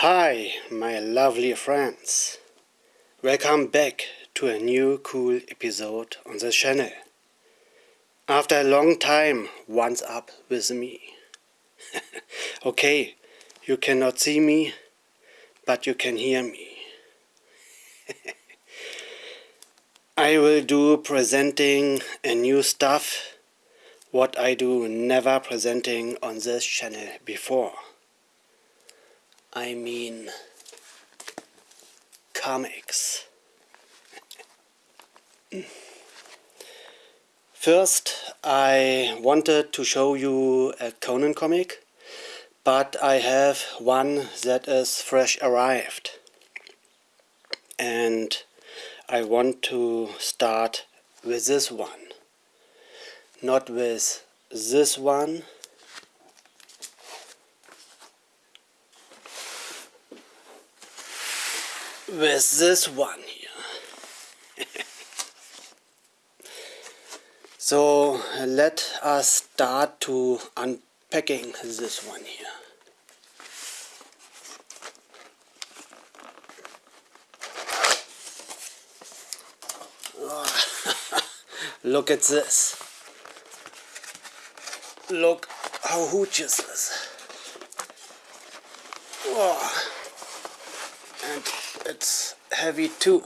Hi, my lovely friends. Welcome back to a new cool episode on the channel. After a long time, once up with me. okay, you cannot see me, but you can hear me. I will do presenting a new stuff what I do never presenting on this channel before. I mean comics. First I wanted to show you a Conan comic but I have one that is fresh arrived and I want to start with this one not with this one with this one here so let us start to unpacking this one here Look at this. Look how huge is this. And it's heavy too.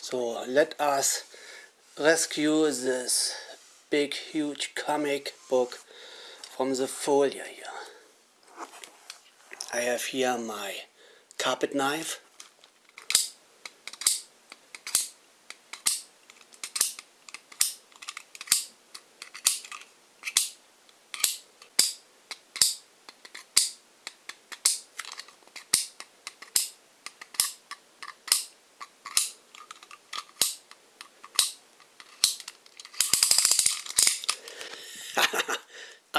so let us rescue this big huge comic book from the folia here. I have here my carpet knife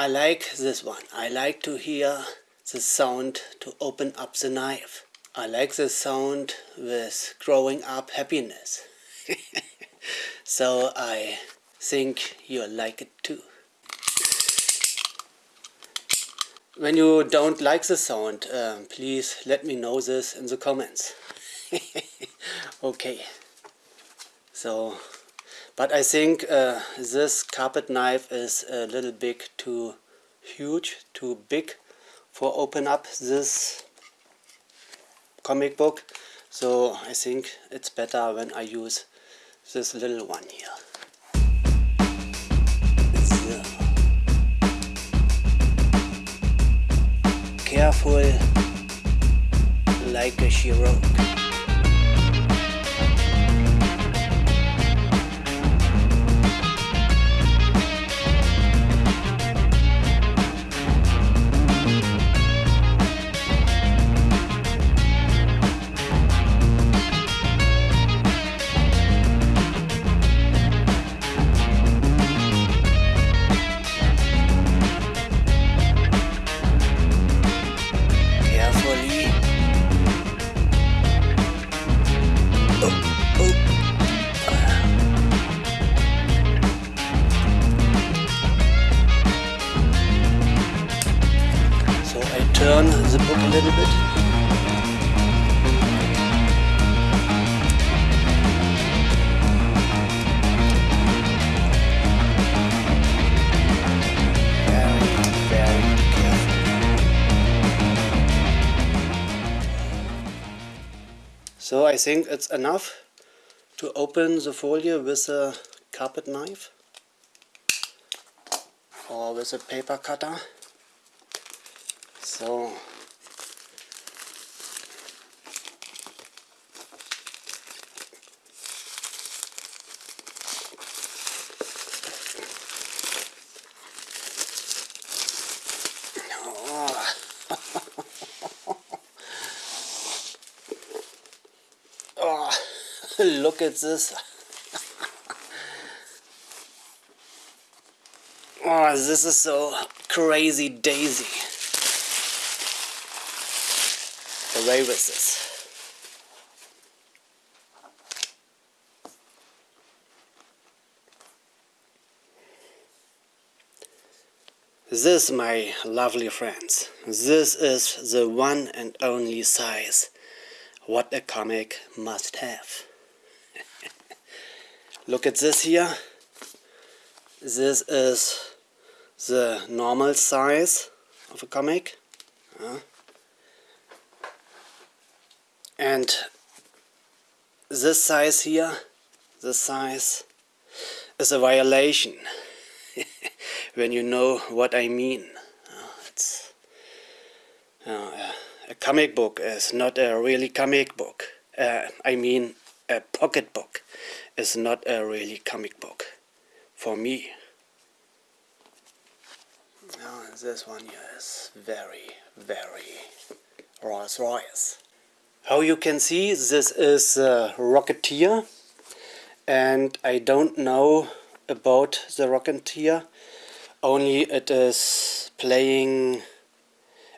I like this one. I like to hear the sound to open up the knife. I like the sound with growing up happiness. so I think you'll like it too. When you don't like the sound, um, please let me know this in the comments. okay. So but I think uh, this carpet knife is a little bit too huge, too big for open up this comic book. So I think it's better when I use this little one here. Careful like a Chirurg. So I think it's enough to open the folio with a carpet knife or with a paper cutter. So look at this. oh, this is so crazy daisy. Away with this. This, my lovely friends, this is the one and only size what a comic must have. Look at this here. This is the normal size of a comic. Uh, and this size here, this size is a violation when you know what I mean. Uh, it's uh, a comic book is not a really comic book. Uh, I mean a pocket book is not a really comic book for me. Oh, this one here is very, very Rolls Royce. How you can see, this is a Rocketeer and I don't know about the Rocketeer, only it is playing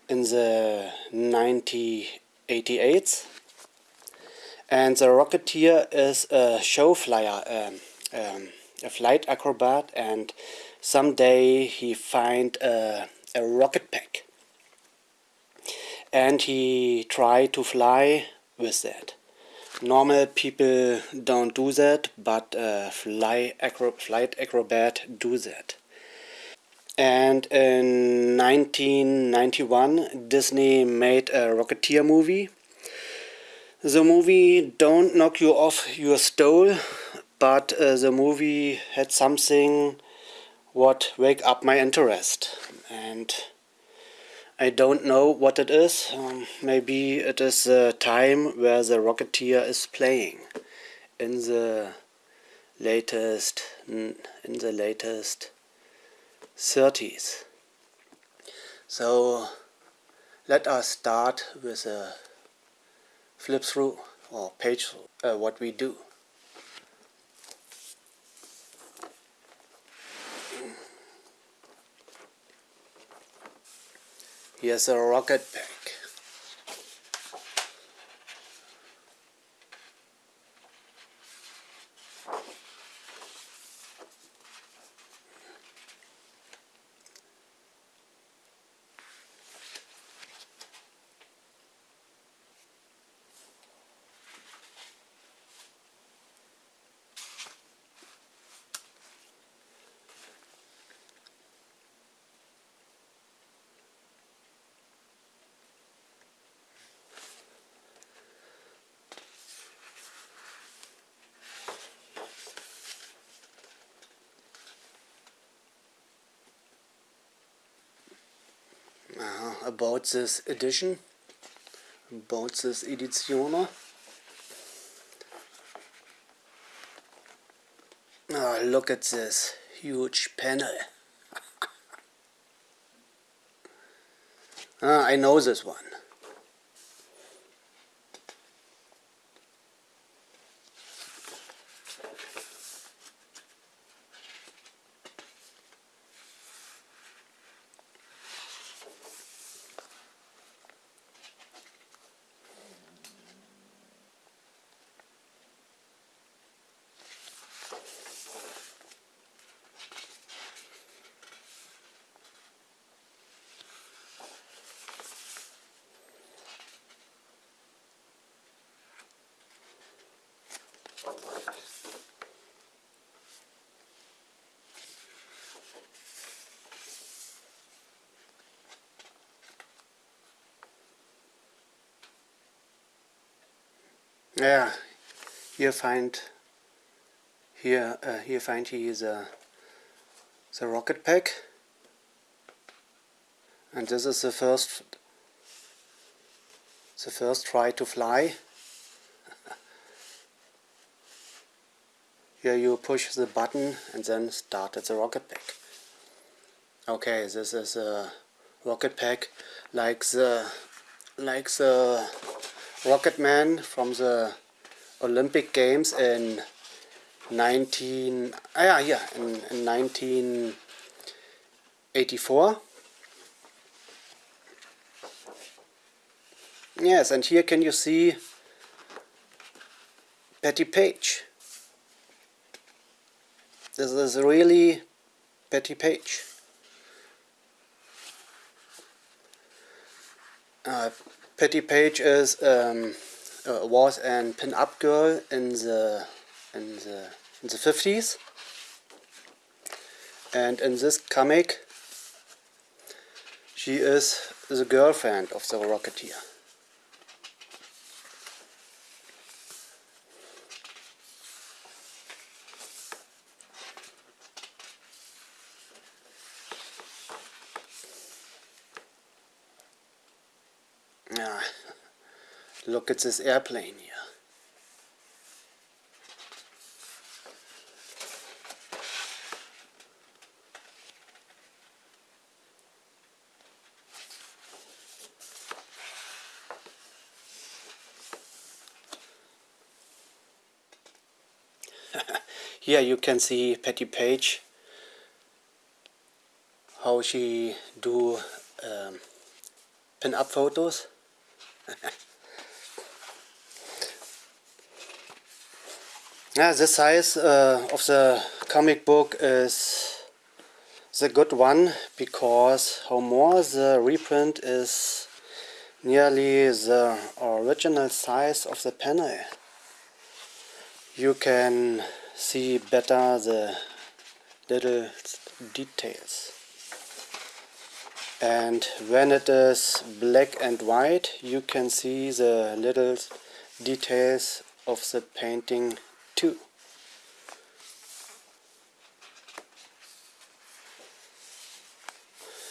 in the 1988 and the Rocketeer is a show flyer, um, um, a flight acrobat and someday he find a, a rocket pack and he try to fly with that. Normal people don't do that, but fly acro flight acrobat do that. And in 1991 Disney made a Rocketeer movie. The movie don't knock you off your stool, but uh, the movie had something what wake up my interest. And I don't know what it is. Um, maybe it is the time where the Rocketeer is playing in the latest in the latest 30s. So let us start with a flip through or page uh, what we do. Here's a rocket pack. uh, about this edition, about this edizione. Oh, look at this huge panel. ah, I know this one. Yeah, here find here uh, here find he is a the rocket pack. And this is the first the first try to fly. Here you push the button and then started the rocket pack. Okay this is a rocket pack like the like the Rocket Man from the Olympic Games in 19 ah, yeah, yeah in, in 1984 yes and here can you see Bettie Page? This is really Bettie Page. Uh, Bettie Page is um, uh, was an pin-up girl in the in the in the 50s and in this comic she is the girlfriend of the Rocketeer. Yeah, look at this airplane here. Here you can see Bettie Page how she do um, pin-up photos. yeah, the size uh, of the comic book is the good one because how more the reprint is nearly the original size of the panel. You can see better the little details. And when it is black and white you can see the little details of the painting too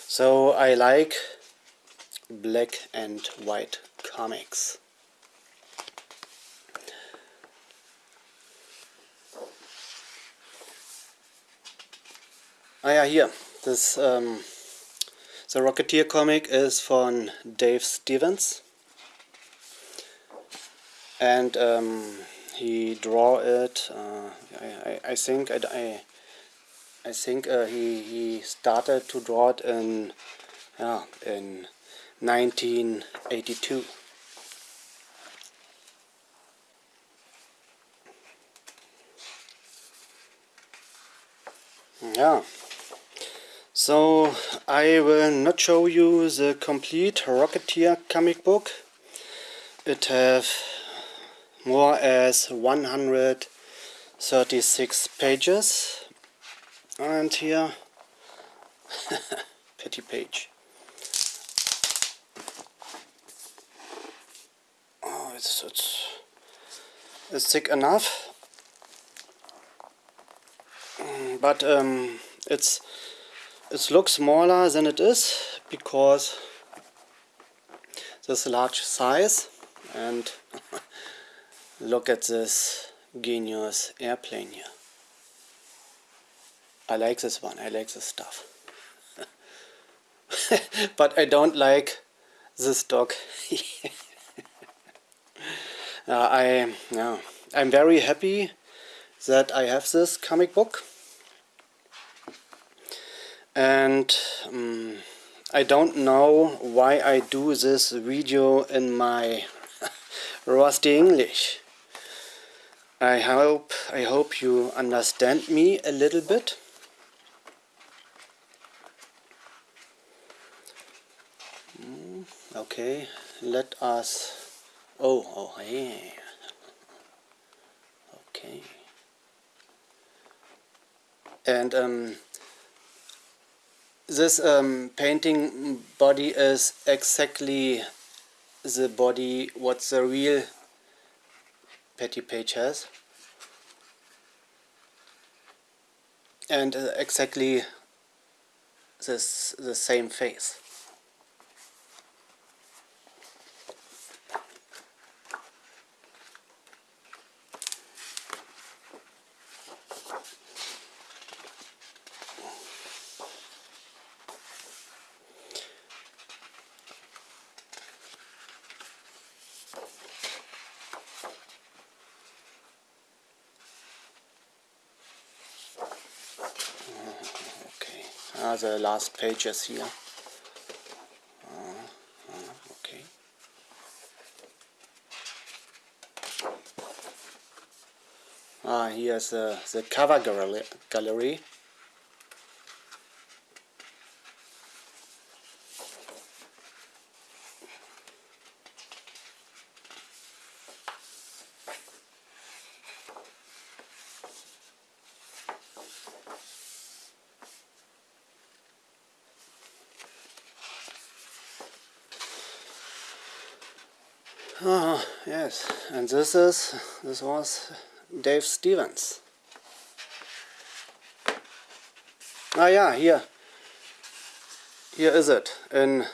so I like black and white comics Ah ja, hier. This, um, the Rocketeer comic is from Dave Stevens. And um, he draw it, uh, I, I, think, I, I think uh, he, he started to draw it in, yeah, in 1982. Yeah. So I will not show you the complete Rocketeer comic book. It have more as 136 pages and here Bettie Page. Oh, it's, it's, it's thick enough, but um, it's it looks smaller than it is because this large size and look at this genius airplane here. I like this one, I like this stuff. but I don't like this dog. uh, I, yeah, I'm very happy that I have this comic book and um, I don't know why I do this video in my rusty English. I hope I hope you understand me a little bit. Mm, okay, let us. Oh, oh, yeah. Okay. And um, this um, painting body is exactly the body what the real Bettie Page has and uh, exactly this the same face the last pages here. Uh, uh, okay. Ah, here's the cover gallery. Oh, yes, and this is, this was Dave Stevens. Ah yeah, here. Here is it, in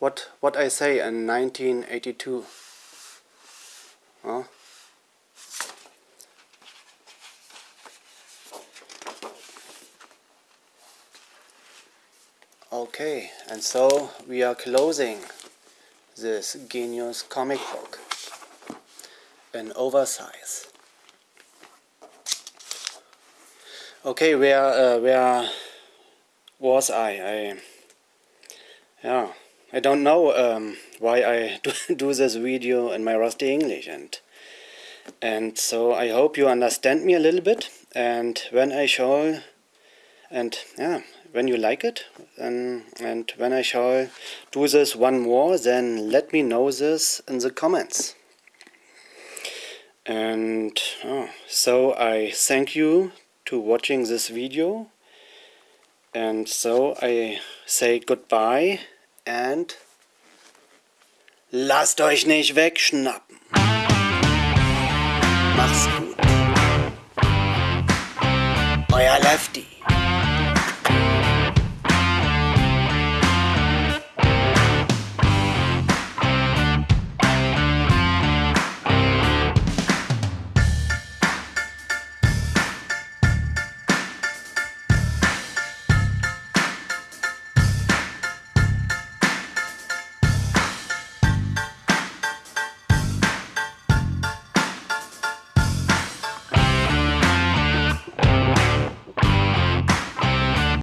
what, what I say in 1982. Oh. Okay, and so we are closing this Genius comic book An oversize. Okay, where uh, where was I? I yeah, I don't know um, why I do, do this video in my rusty English and and so I hope you understand me a little bit and when I show and yeah when you like it and, and when I shall do this one more then let me know this in the comments and oh, so I thank you to watching this video and so I say goodbye and lasst euch nicht wegschnappen. Mach's gut. Euer Lefty.